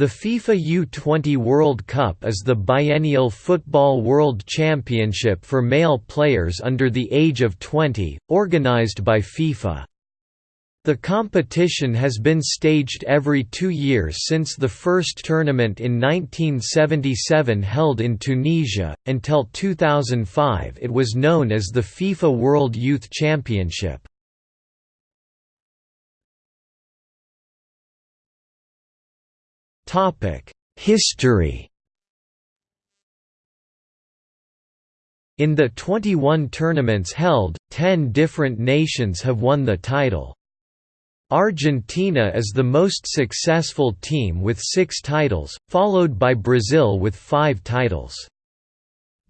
The FIFA U20 World Cup is the biennial football world championship for male players under the age of 20, organized by FIFA. The competition has been staged every two years since the first tournament in 1977 held in Tunisia, until 2005 it was known as the FIFA World Youth Championship. History In the 21 tournaments held, 10 different nations have won the title. Argentina is the most successful team with six titles, followed by Brazil with five titles.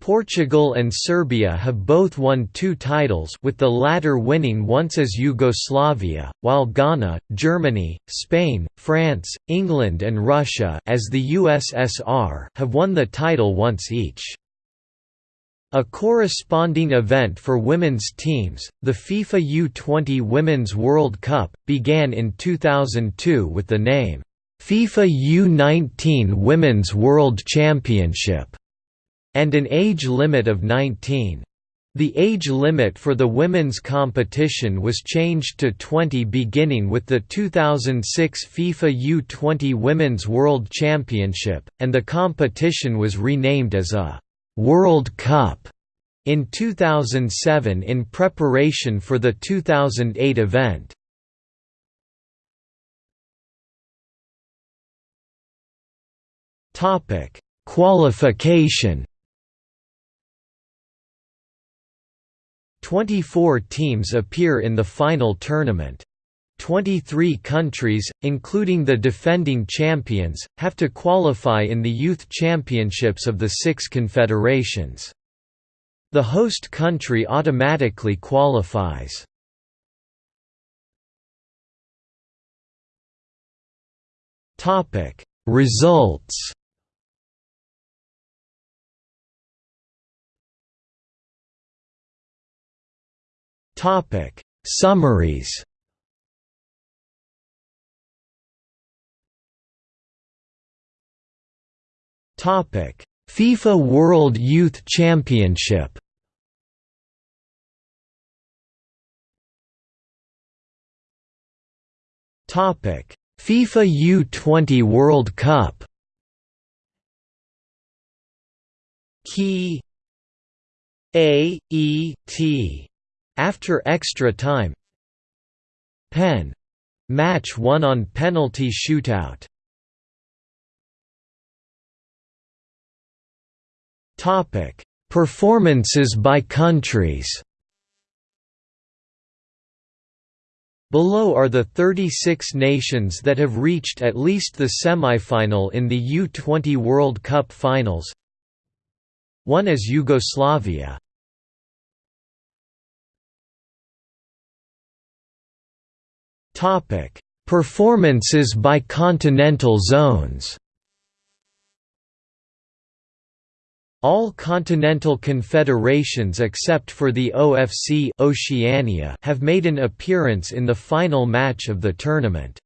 Portugal and Serbia have both won two titles with the latter winning once as Yugoslavia, while Ghana, Germany, Spain, France, England and Russia as the USSR have won the title once each. A corresponding event for women's teams, the FIFA U20 Women's World Cup, began in 2002 with the name, FIFA U19 Women's World Championship and an age limit of 19. The age limit for the women's competition was changed to 20 beginning with the 2006 FIFA U20 Women's World Championship, and the competition was renamed as a «World Cup» in 2007 in preparation for the 2008 event. Qualification 24 teams appear in the final tournament. 23 countries, including the defending champions, have to qualify in the youth championships of the six confederations. The host country automatically qualifies. Results Topic: Summaries. Topic: FIFA World Youth Championship. Topic: FIFA U20 World Cup. Key A E T after extra time Pen. Match won on penalty shootout Performances by countries Below are the 36 nations that have reached at least the semi-final in the U20 World Cup finals. One is Yugoslavia. Performances by continental zones. All continental confederations except for the OFC Oceania have made an appearance in the final match of the tournament.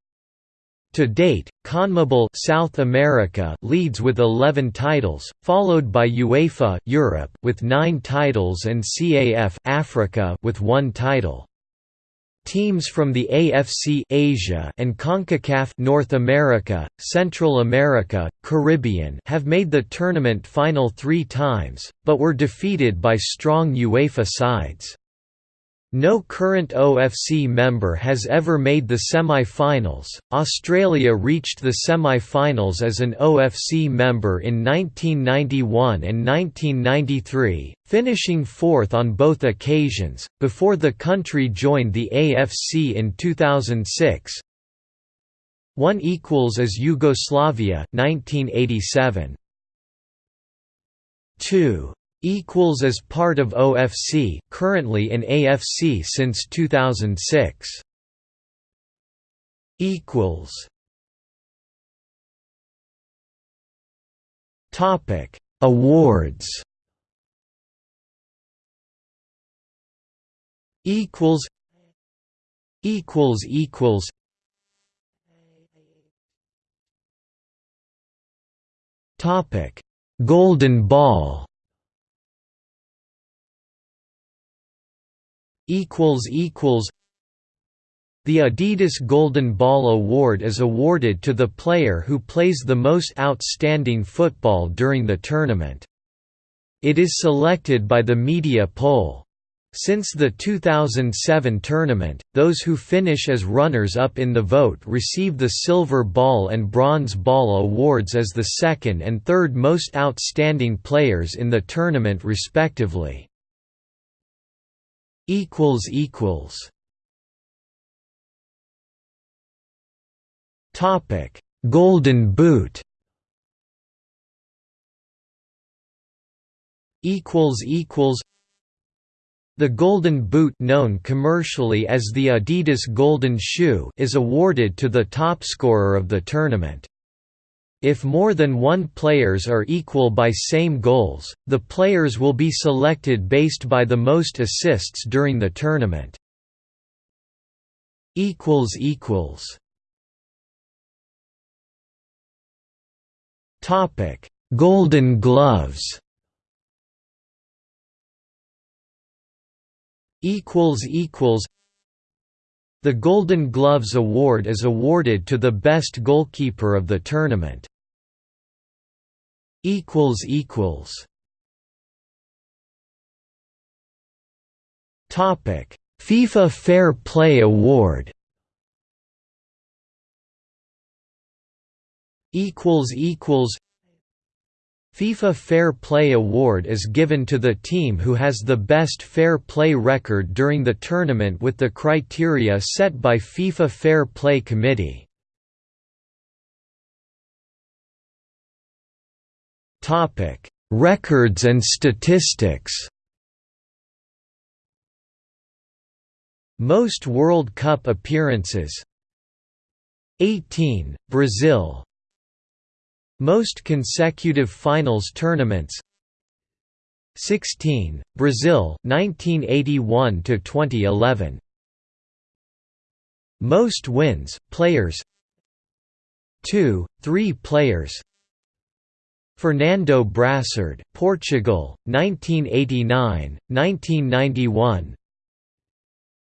To date, CONMEBOL South America leads with 11 titles, followed by UEFA Europe with 9 titles and CAF Africa with 1 title. Teams from the AFC Asia and CONCACAF North America, Central America, Caribbean have made the tournament final 3 times, but were defeated by strong UEFA sides. No current OFC member has ever made the semi-finals. Australia reached the semi-finals as an OFC member in 1991 and 1993, finishing fourth on both occasions, before the country joined the AFC in 2006. 1 equals as Yugoslavia 1987. 2 equals as part of OFC, currently in AFC since 2006. equals Topic: Awards. Equals. Equals equals. Topic: Golden Ball. Equals equals. The Adidas Golden Ball Award is awarded to the player who plays the most outstanding football during the tournament. It is selected by the media poll. Since the 2007 tournament, those who finish as runners-up in the vote receive the Silver Ball and Bronze Ball awards as the second and third most outstanding players in the tournament respectively. Topic: Golden Boot. Equals equals. The Golden Boot known commercially as the Adidas Golden Shoe is awarded to the top scorer of the tournament. If more than one players are equal by same goals, the players will be selected based by the most assists during the tournament. equals equals Topic: Golden Gloves. Equals equals. The Golden Gloves Award is awarded to the best goalkeeper of the tournament. Equals equals. Topic: FIFA Fair Play Award. equals equals FIFA Fair Play Award is given to the team who has the best fair play record during the tournament with the criteria set by FIFA Fair Play Committee. Topic: Records and statistics. Most World Cup appearances. 18, Brazil. Most consecutive finals tournaments. 16 Brazil 1981 to 2011 Most wins players. 2 3 players Fernando Brassard Portugal 1989 1991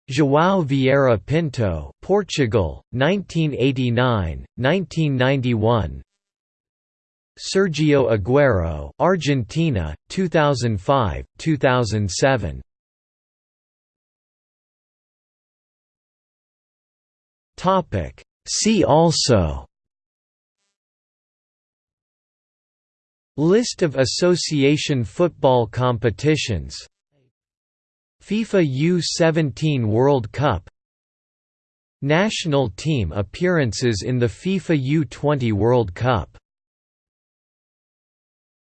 João Vieira Pinto Portugal 1989 1991 Sergio Aguero, Argentina, 2005, 2007. Topic. See also List of association football competitions. FIFA U17 World Cup. National team appearances in the FIFA U20 World Cup